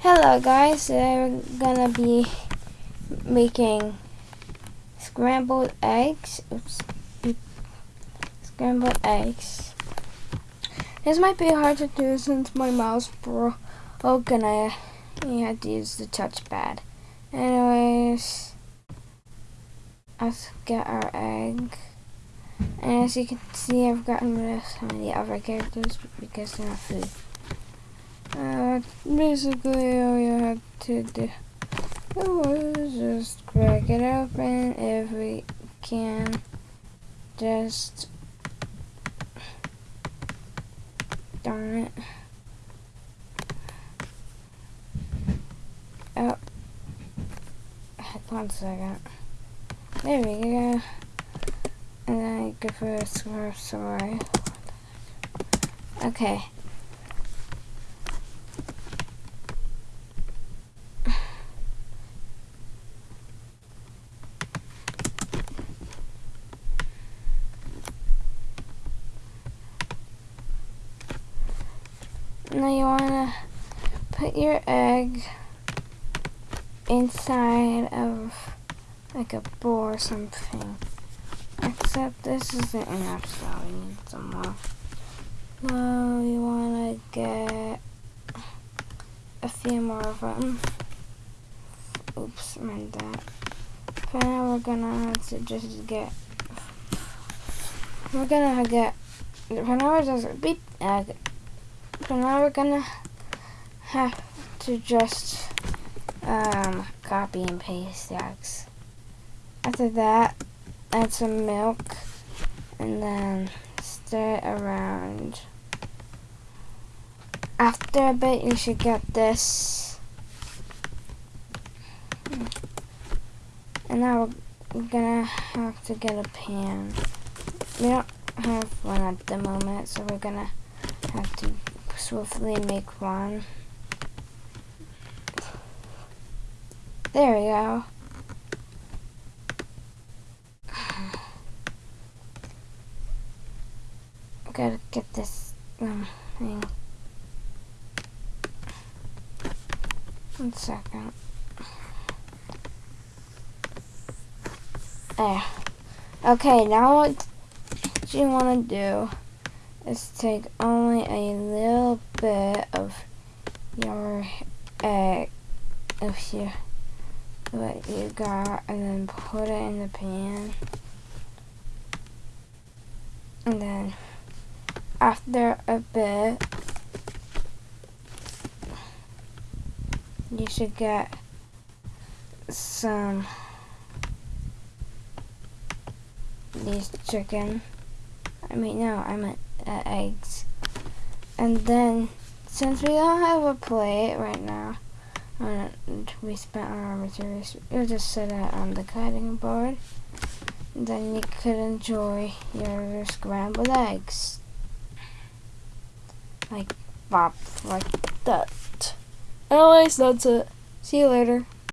Hello guys, today we're gonna be making scrambled eggs. Oops. Scrambled eggs. This might be hard to do since my mouse broke and I had to use the touchpad. Anyways, let's get our egg. And as you can see, I've gotten rid of some of the other characters because they're not food. Uh, basically all you had to do was just crack it open if we can. Just darn it. Oh, one second. There we go. And then I go for a swerve, sorry. Okay. Now you want to put your egg inside of like a bowl or something. Except this isn't enough, so we need some more. No, you want to get a few more of them. Oops, meant that. For now we're gonna have to just get, we're gonna get, for now we're just, beep, egg. So now we're gonna have to just um, copy and paste the eggs. After that, add some milk and then stir it around. After a bit, you should get this. And now we're gonna have to get a pan. We don't have one at the moment, so we're gonna have to swiftly make one. There we go. Gotta get this um, thing. One second. There. Okay, now what you want to do is take only a little bit of your egg, of your, what you got, and then put it in the pan. And then after a bit, you should get some these chicken. I mean, no, I meant uh, eggs. And then, since we don't have a plate right now, and we spent our materials, we'll just set it on the cutting board. Then you could enjoy your scrambled eggs. Like, pop, like that. Anyways, that's it. See you later.